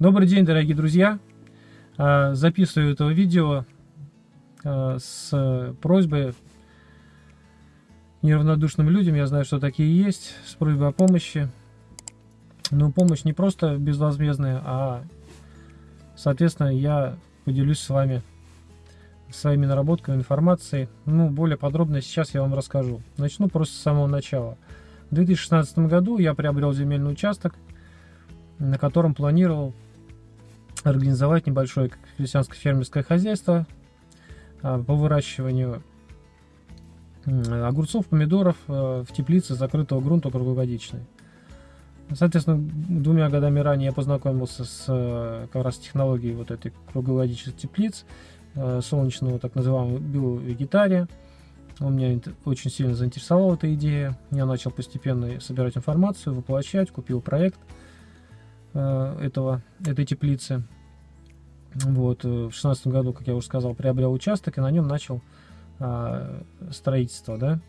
Добрый день, дорогие друзья! А, записываю это видео а, с просьбой неравнодушным людям, я знаю, что такие есть, с просьбой о помощи. Но помощь не просто безвозмездная, а, соответственно, я поделюсь с вами своими наработками, информацией. Ну, более подробно сейчас я вам расскажу. Начну просто с самого начала. В 2016 году я приобрел земельный участок, на котором планировал организовать небольшое крестьянское фермерское хозяйство а, по выращиванию огурцов, помидоров э, в теплице закрытого грунта круглогодичной. Соответственно, двумя годами ранее я познакомился с э, как раз технологией вот этой круглогодичных теплиц, э, солнечного так называемого биовегетария. Он меня очень сильно заинтересовала эта идея. Я начал постепенно собирать информацию, воплощать, купил проект этого, этой теплицы. Вот, в шестнадцатом году, как я уже сказал, приобрел участок и на нем начал а, строительство, да.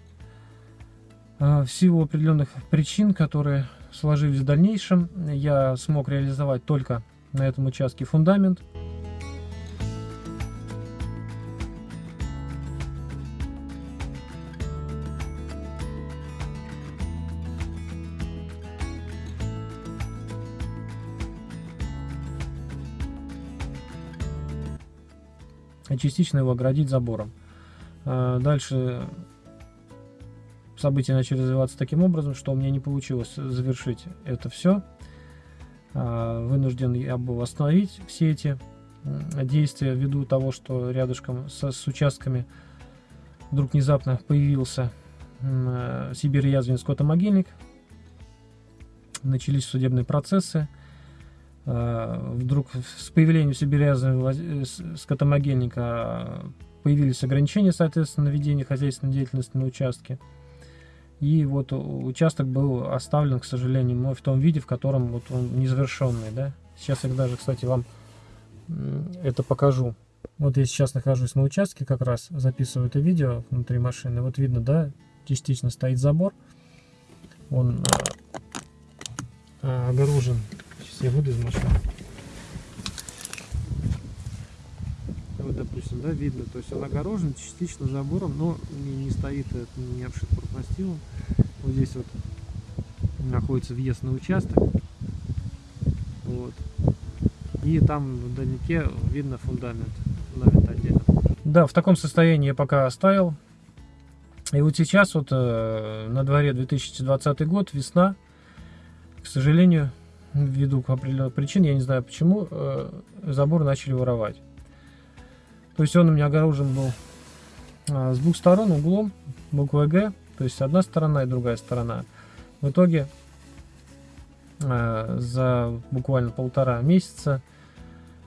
А, в силу определенных причин, которые сложились в дальнейшем, я смог реализовать только на этом участке фундамент. И частично его оградить забором. А, дальше события начали развиваться таким образом, что у меня не получилось завершить это все. А, вынужден я был остановить все эти действия ввиду того, что рядышком с, с участками вдруг внезапно появился Сибирь-Язвин скотомогильник. Начались судебные процессы. А, вдруг с появлением Сибиряза скотомогильника появились ограничения, соответственно, на ведение хозяйственной деятельности на участке. И вот участок был оставлен, к сожалению, в том виде, в котором вот он незавершенный, да. Сейчас я даже, кстати, вам это покажу. Вот я сейчас нахожусь на участке, как раз записываю это видео внутри машины. Вот видно, да, частично стоит забор. Он а, я выйду из машины. Вот, допустим, да, видно, то есть он огорожен частично забором, но не, не стоит, не обшит профнастилом. Вот здесь вот находится въезд на участок. Вот. И там вдалеке видно фундамент. Фундамент отдельно. Да, в таком состоянии я пока оставил. И вот сейчас вот э, на дворе 2020 год, весна. К сожалению, ввиду определенных причин, я не знаю почему, э, забор начали воровать. То есть он у меня огорожен был а, с двух сторон углом, буквой Г, то есть одна сторона и другая сторона. В итоге э, за буквально полтора месяца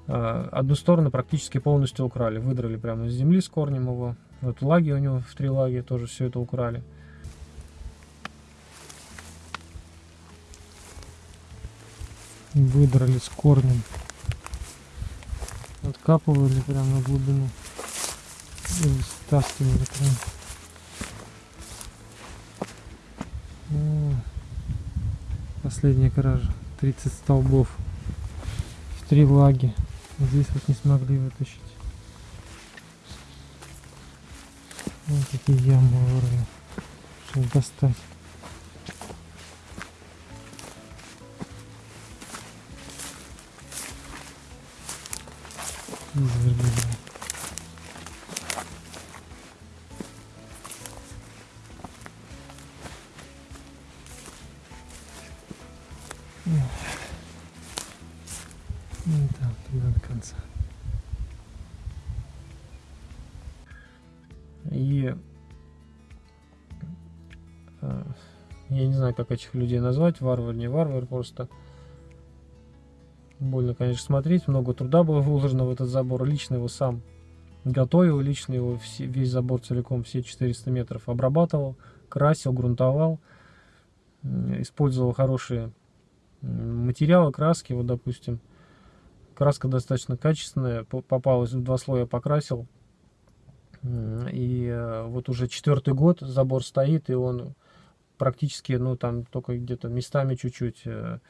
э, одну сторону практически полностью украли. Выдрали прямо из земли с корнем его. Вот лаги у него в три лаги тоже все это украли. Выдрали с корнем. Откапывали прямо на глубину. И стаскивали прям. О, последняя кража. 30 столбов. В три лаги. Здесь вот не смогли вытащить. Вот такие ямы вырыли. Чтобы достать. И э, я не знаю, как этих людей назвать, варвар, не варвар, просто Больно, конечно, смотреть. Много труда было вложено в этот забор. Лично его сам готовил, лично его весь забор целиком, все 400 метров обрабатывал, красил, грунтовал. Использовал хорошие материалы, краски. Вот, допустим, краска достаточно качественная. Попалась в два слоя, покрасил. И э, вот уже четвертый год забор стоит, и он практически, ну, там только где-то местами чуть-чуть э,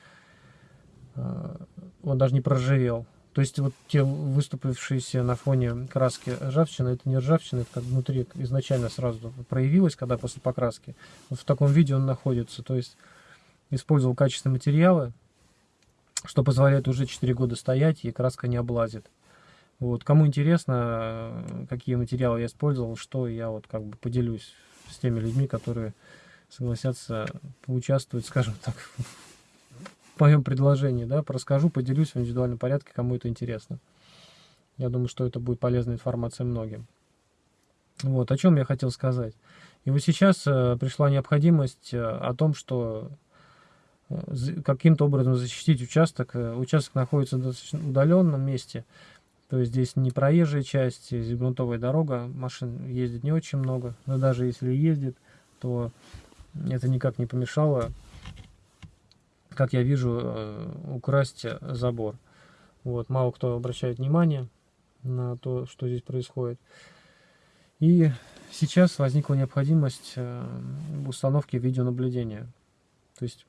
он даже не проржавел. То есть вот те выступившиеся на фоне краски ржавчины, это не ржавчина, это как внутри изначально сразу проявилось, когда после покраски. Вот в таком виде он находится. То есть использовал качественные материалы, что позволяет уже 4 года стоять и краска не облазит. Вот, кому интересно, какие материалы я использовал, что я вот как бы поделюсь с теми людьми, которые согласятся поучаствовать, скажем так, в моем предложении, да, расскажу, поделюсь в индивидуальном порядке, кому это интересно. Я думаю, что это будет полезная информация многим. Вот, о чем я хотел сказать. И вот сейчас э, пришла необходимость э, о том, что э, каким-то образом защитить участок. Участок находится в достаточно удаленном месте, то есть здесь не проезжая часть, здесь грунтовая дорога, машин ездит не очень много, но даже если ездит, то это никак не помешало как я вижу, э, украсть забор. Вот, мало кто обращает внимание на то, что здесь происходит. И сейчас возникла необходимость э, установки видеонаблюдения. То есть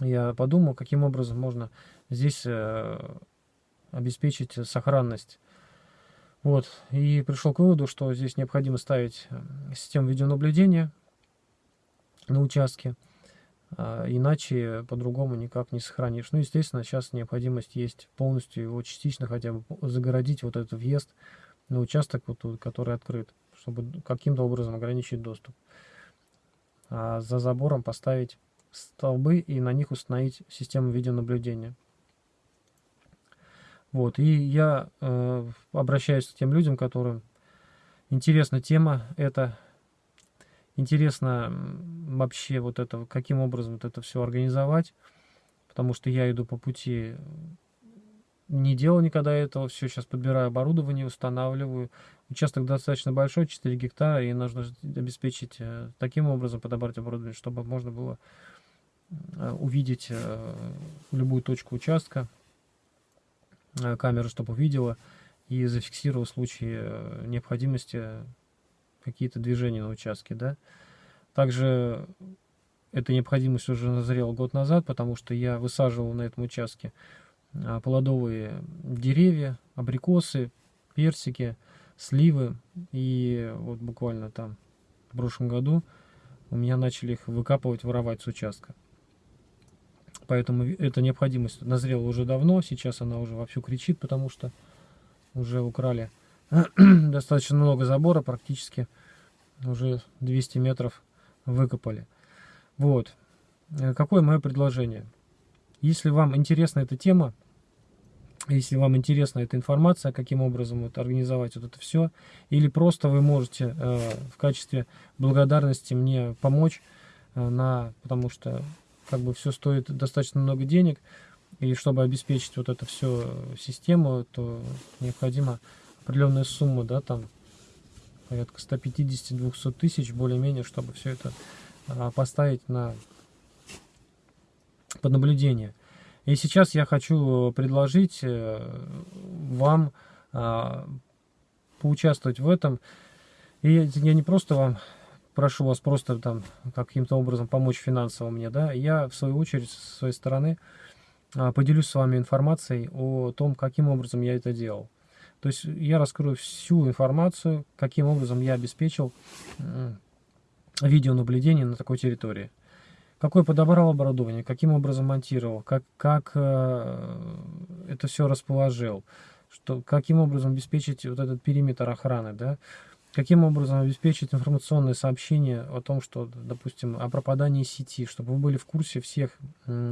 я подумал, каким образом можно здесь э, обеспечить сохранность. Вот, и пришел к выводу, что здесь необходимо ставить систему видеонаблюдения на участке. А, иначе по-другому никак не сохранишь. Ну, естественно, сейчас необходимость есть полностью его частично хотя бы загородить вот этот въезд на участок, вот, который открыт, чтобы каким-то образом ограничить доступ. А за забором поставить столбы и на них установить систему видеонаблюдения. Вот, и я э, обращаюсь к тем людям, которым интересна тема эта, Интересно вообще вот это, каким образом вот это все организовать, потому что я иду по пути, не делал никогда этого, все, сейчас подбираю оборудование, устанавливаю. Участок достаточно большой, 4 гектара, и нужно обеспечить э, таким образом, подобрать оборудование, чтобы можно было э, увидеть э, любую точку участка, камера, чтобы увидела и зафиксировала в случае необходимости какие-то движения на участке, да. Также эта необходимость уже назрела год назад, потому что я высаживал на этом участке а, плодовые деревья, абрикосы, персики, сливы. И вот буквально там в прошлом году у меня начали их выкапывать, воровать с участка. Поэтому эта необходимость назрела уже давно, сейчас она уже вовсю кричит, потому что уже украли достаточно много забора, практически уже 200 метров выкопали. Вот. Э, какое мое предложение? Если вам интересна эта тема, если вам интересна эта информация, каким образом вот организовать вот это все, или просто вы можете э, в качестве благодарности мне помочь, э, на, потому что как бы все стоит достаточно много денег, и чтобы обеспечить вот это все систему, то необходимо определенная сумма, да, там порядка 150-200 тысяч, более-менее, чтобы все это а, поставить на под наблюдение. И сейчас я хочу предложить э, вам а, поучаствовать в этом. И я не просто вам прошу вас просто там каким-то образом помочь финансово мне, да, я в свою очередь со своей стороны а, поделюсь с вами информацией о том, каким образом я это делал. То есть я раскрою всю информацию, каким образом я обеспечил видеонаблюдение на такой территории. Какой подобрал оборудование, каким образом монтировал, как, как э, это все расположил, что, каким образом обеспечить вот этот периметр охраны, да, Каким образом обеспечить информационное сообщение о том, что, допустим, о пропадании сети, чтобы вы были в курсе всех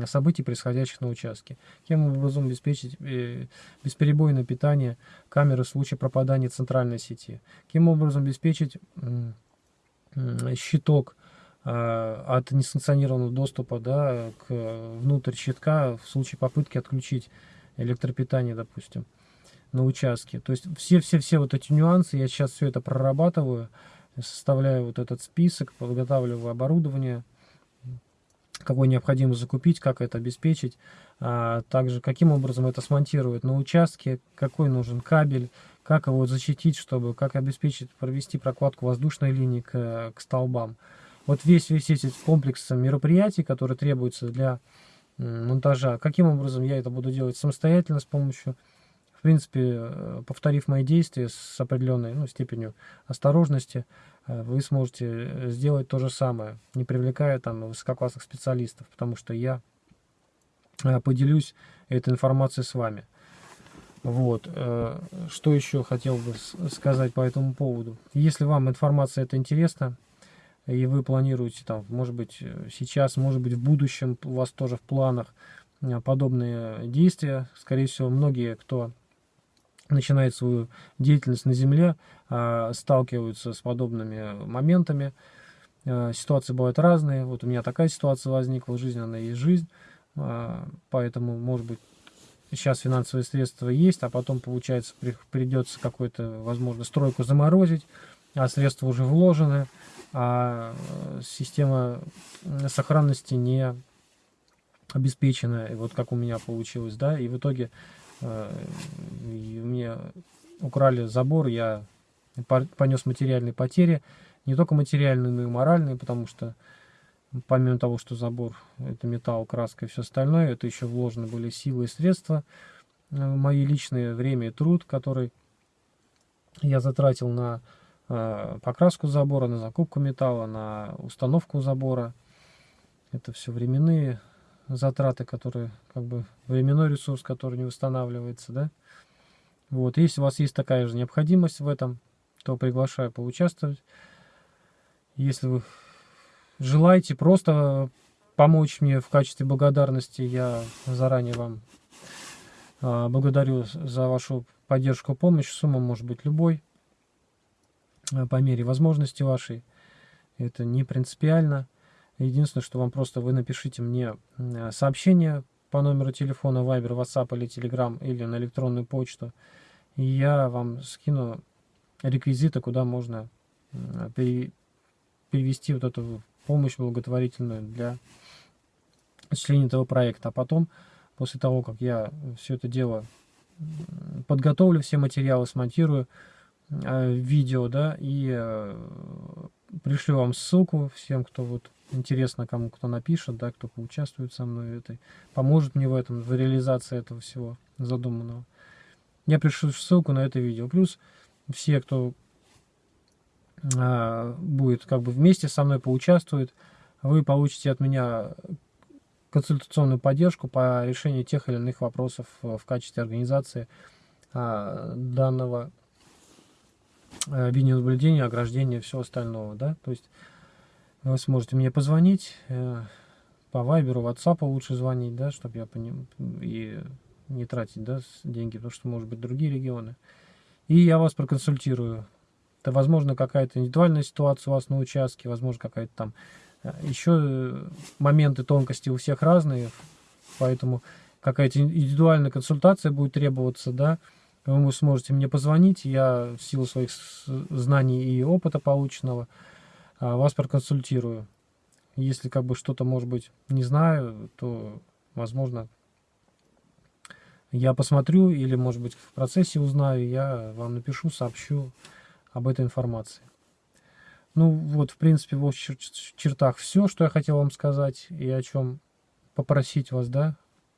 событий, происходящих на участке? Каким образом обеспечить э, бесперебойное питание камеры в случае пропадания центральной сети? Каким образом обеспечить щиток а, от несанкционированного доступа да, к, внутрь щитка в случае попытки отключить электропитание, допустим? На участке. То есть все-все-все вот эти нюансы, я сейчас все это прорабатываю, составляю вот этот список, подготавливаю оборудование, какое необходимо закупить, как это обеспечить, а также каким образом это смонтировать на участке, какой нужен кабель, как его защитить, чтобы, как обеспечить, провести прокладку воздушной линии к, к столбам. Вот весь, весь этот комплекс мероприятий, которые требуются для монтажа. Каким образом я это буду делать самостоятельно с помощью, принципе, э, повторив мои действия с определенной ну, степенью осторожности, э, вы сможете сделать то же самое, не привлекая там высококлассных специалистов, потому что я поделюсь этой информацией с вами. Вот. Что еще хотел бы сказать по этому поводу? Если вам информация эта интересна, и вы планируете там, может быть, сейчас, может быть, в будущем у вас тоже в планах э, подобные действия. Скорее всего, многие, кто начинает свою деятельность на Земле, э, сталкиваются с подобными моментами. Э, ситуации бывают разные. Вот у меня такая ситуация возникла в жизни, она есть жизнь. Поэтому, может быть, сейчас финансовые средства есть, а потом, получается, придется какую-то, возможно, стройку заморозить, а средства уже вложены а система сохранности не обеспечена, и вот как у меня получилось, да, и в итоге и мне украли забор, я понес материальные потери, не только материальные, но и моральные, потому что помимо того, что забор это металл, краска и все остальное, это еще вложены были силы и средства, э, мои личные время и труд, который я затратил на Э, покраску забора, на закупку металла, на установку забора. Это все временные затраты, которые, как бы, временной ресурс, который не восстанавливается, да. Вот, если у вас есть такая же необходимость в этом, то приглашаю поучаствовать. Если вы желаете просто помочь мне в качестве благодарности, я заранее вам э, благодарю за вашу поддержку, помощь. Сумма может быть любой. Э, по мере возможности вашей. Это не принципиально. Единственное, что вам просто вы напишите мне сообщение по номеру телефона Viber, WhatsApp или Telegram или на электронную почту. Я вам скину реквизиты, куда можно перевести вот эту помощь благотворительную для осуществления этого проекта. А потом, после того, как я все это дело подготовлю, все материалы смонтирую, Э, видео, да, и э, пришлю вам ссылку всем, кто вот интересно, кому кто напишет, да, кто поучаствует со мной в этой, поможет мне в этом, в реализации этого всего задуманного. Я пришлю ссылку на это видео. Плюс все, кто а, будет как бы вместе со мной поучаствует, вы получите от меня консультационную поддержку по решению тех или иных вопросов в качестве организации а, данного Э, видеонаблюдения, ограждения, все остального, да, то есть вы сможете мне позвонить, э, по вайберу, ватсапу лучше звонить, да, чтобы я поним... и не тратить, да, деньги, потому что, может быть, другие регионы. И я вас проконсультирую. Это, возможно, какая-то индивидуальная ситуация у вас на участке, возможно, какая-то там э, еще моменты тонкости у всех разные, поэтому какая-то индивидуальная консультация будет требоваться, да, вы сможете мне позвонить, я в силу своих знаний и опыта полученного а, вас проконсультирую. Если как бы что-то, может быть, не знаю, то, возможно, я посмотрю или, может быть, в процессе узнаю, я вам напишу, сообщу об этой информации. Ну, вот, в принципе, в общих чертах все, что я хотел вам сказать и о чем попросить вас, да,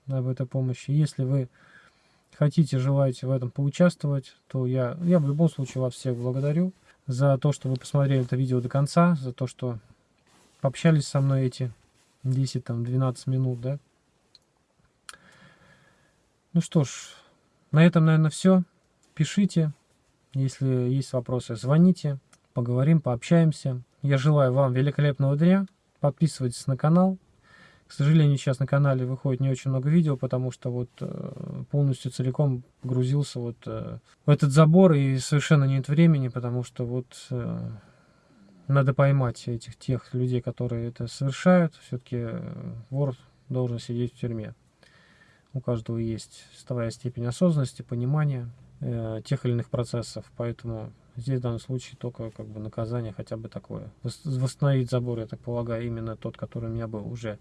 об этой помощи. Если вы хотите, желаете в этом поучаствовать, то я, я в любом случае вас всех благодарю за то, что вы посмотрели это видео до конца, за то, что пообщались со мной эти 10-12 минут, да. Ну что ж, на этом, наверное, все. Пишите, если есть вопросы, звоните, поговорим, пообщаемся. Я желаю вам великолепного дня. Подписывайтесь на канал, к сожалению, сейчас на канале выходит не очень много видео, потому что вот э, полностью целиком погрузился вот э, в этот забор и совершенно нет времени, потому что вот э, надо поймать этих тех людей, которые это совершают. Все-таки вор должен сидеть в тюрьме. У каждого есть своя степень осознанности, понимания э, тех или иных процессов, поэтому здесь в данном случае только как бы наказание хотя бы такое. Восстановить забор, я так полагаю, именно тот, который у меня был уже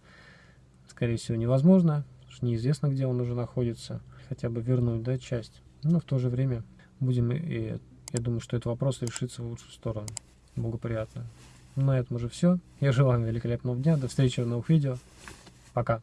скорее всего, невозможно, что неизвестно, где он уже находится, хотя бы вернуть, да, часть. Но в то же время будем, и я думаю, что этот вопрос решится в лучшую сторону, благоприятно. На этом уже все. Я желаю вам великолепного дня, до встречи в новых видео. Пока.